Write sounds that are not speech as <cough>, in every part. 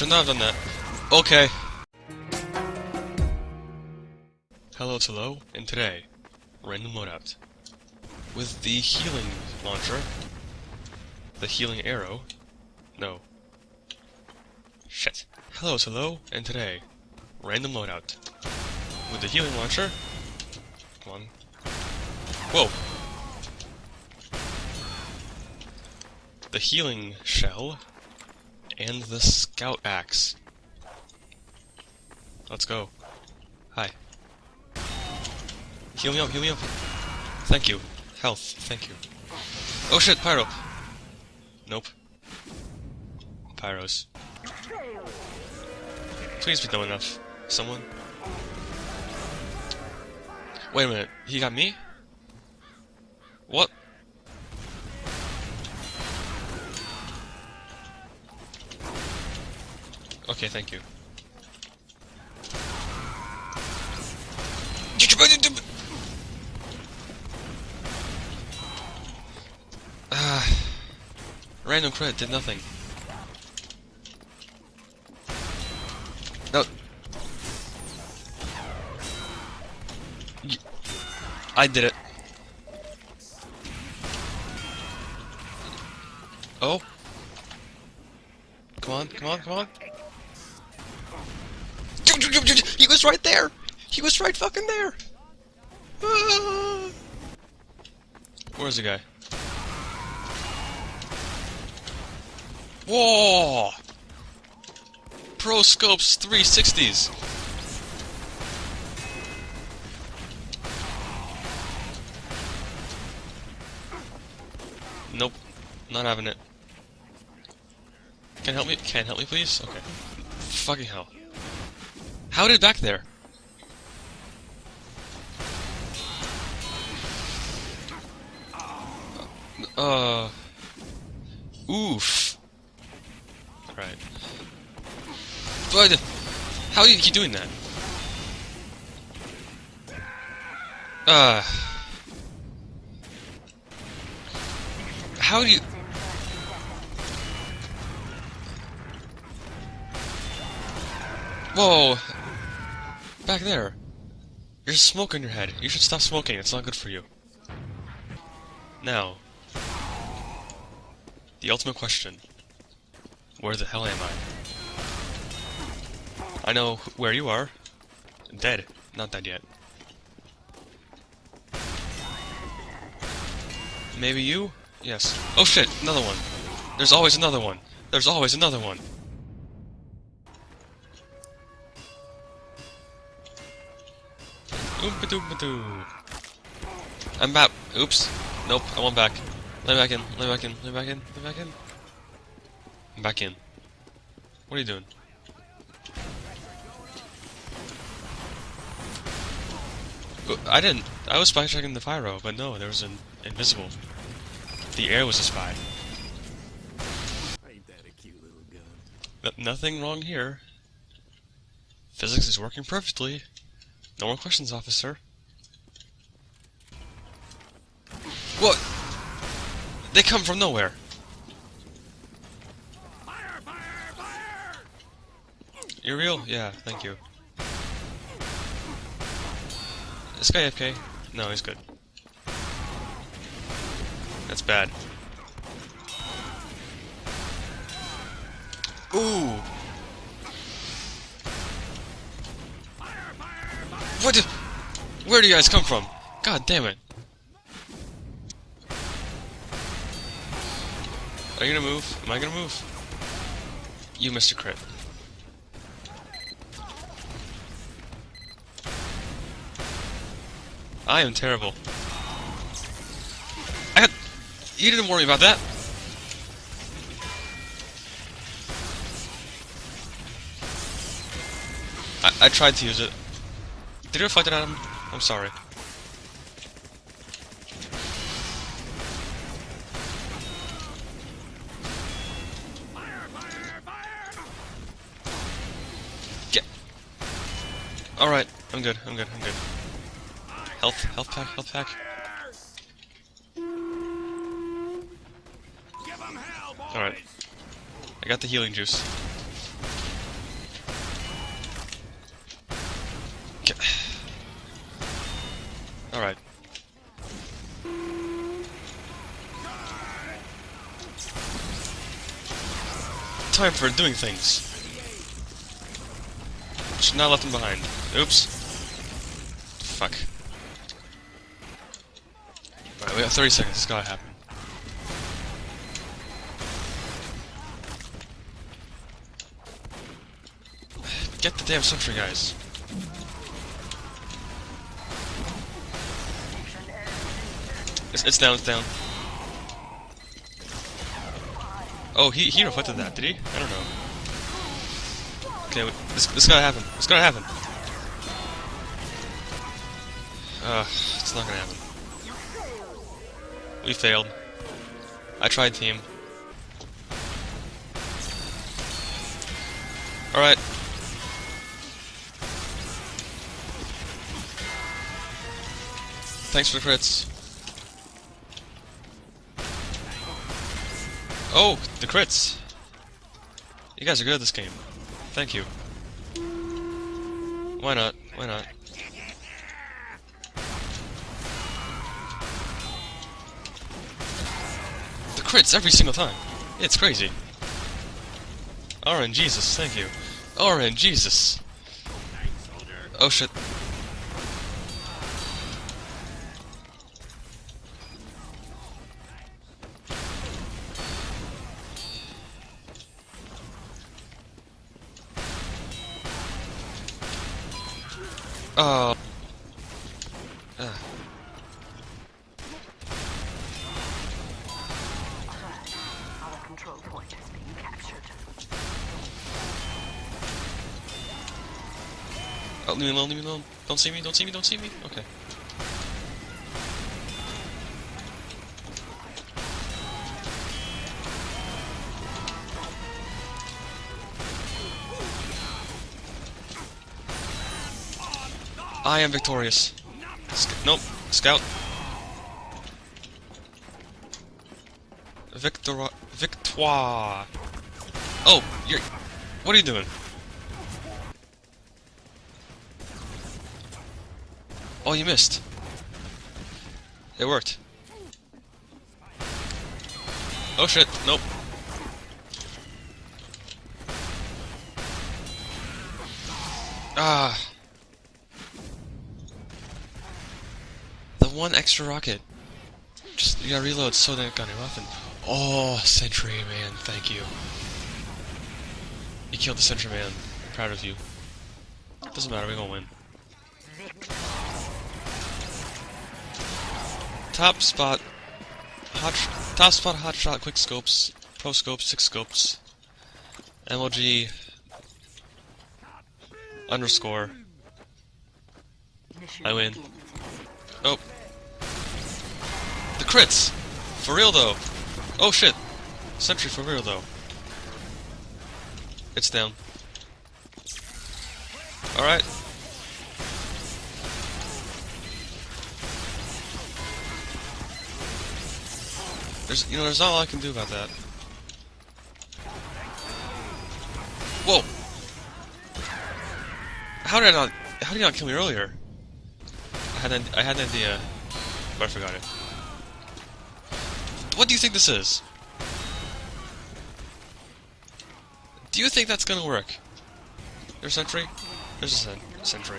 should not have done that. Okay. Hello, it's Hello, and today, random loadout. With the healing launcher, the healing arrow, no. Shit. Hello, it's Hello, and today, random loadout. With the healing launcher, come on. Whoa! The healing shell, and the scout axe. Let's go. Hi. Heal me up, heal me up. Thank you. Health, thank you. Oh shit, pyro! Nope. Pyros. Please be dumb enough. Someone? Wait a minute, he got me? What? Okay, thank you. Ah, random crit did nothing. No. I did it. Oh. Come on, come on, come on. He was right there! He was right fucking there! Ah. <sighs> Where's the guy? Whoa! Pro Scopes 360s! Nope. Not having it. Can help me? Can help me, please? Okay. Fucking hell. How did it back there? Uh. Oof. Right. But how do you doing that? Uh. How do you? Whoa! Back there. There's smoke on your head. You should stop smoking. It's not good for you. Now. The ultimate question. Where the hell am I? I know where you are. Dead. Not dead yet. Maybe you? Yes. Oh shit, another one. There's always another one. There's always another one. Oompa-doompa-doo. I'm back. Oops. Nope, I want back. Let me back in. Let me back in. Let me back in. Let me back in. I'm back in. What are you doing? I didn't. I was spy checking the pyro, but no, there was an invisible. The air was a spy. Ain't that a cute little gun? Nothing wrong here. Physics is working perfectly. No more questions, officer. What? They come from nowhere. Fire! Fire! Fire! You're real? Yeah, thank you. This guy FK? No, he's good. That's bad. Ooh! What Where do you guys come from? God damn it. Are you gonna move? Am I gonna move? You missed a crit. I am terrible. I had... You didn't worry about that. I, I tried to use it. Did it fight it at him? I'm sorry. Get. Alright, I'm good, I'm good, I'm good. Health, health pack, health pack. Alright. I got the healing juice. Alright. Time for doing things. Should not left him behind. Oops. Fuck. Alright, we got 30 seconds. It's gotta happen. Get the damn sentry, guys. It's, it's down, it's down. Oh, he, he reflected that, did he? I don't know. Okay, this, this gotta happen. It's gotta happen. Uh, it's not gonna happen. We failed. I tried, team. Alright. Thanks for the crits. Oh, the crits! You guys are good at this game. Thank you. Why not? Why not? The crits every single time. It's crazy. RNGesus, thank you. RNGesus. Oh shit. Oh. Captured. Oh, leave me alone, leave me alone. Don't see me, don't see me, don't see me. Okay. I am victorious. Sc nope, scout. Victor, victoire. Oh, you're. What are you doing? Oh, you missed. It worked. Oh shit, nope. Ah. One extra rocket. Just, you gotta reload so that got your weapon. Oh, Sentry Man, thank you. You killed the Sentry Man. proud of you. Doesn't matter, we're gonna win. Top spot, hot, top spot, hot shot, quick scopes, pro scopes, six scopes, MLG, underscore. I win. Oh, crits, for real though. Oh shit, sentry for real though. It's down. All right. There's, you know, there's not a lot I can do about that. Whoa! How did I not? How did you not kill me earlier? I had an, I had an idea, but I forgot it. What do you think this is? Do you think that's gonna work? There's sentry? There's a sen sentry.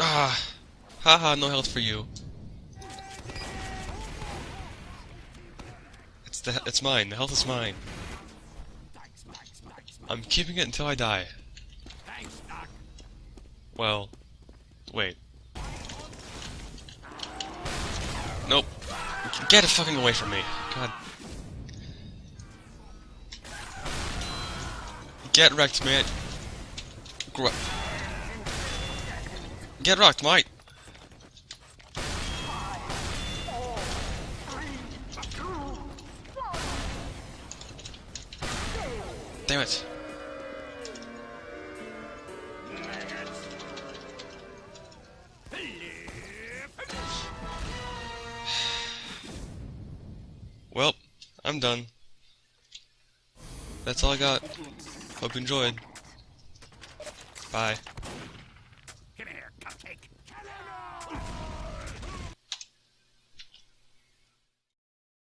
Ah. Haha, no health for you. It's the it's mine. The health is mine. I'm keeping it until I die. Well, wait. Nope. Get it fucking away from me. God. Get wrecked, mate. Gr Get wrecked, mate. Damn it. I'm done. That's all I got. Hope you enjoyed. Bye.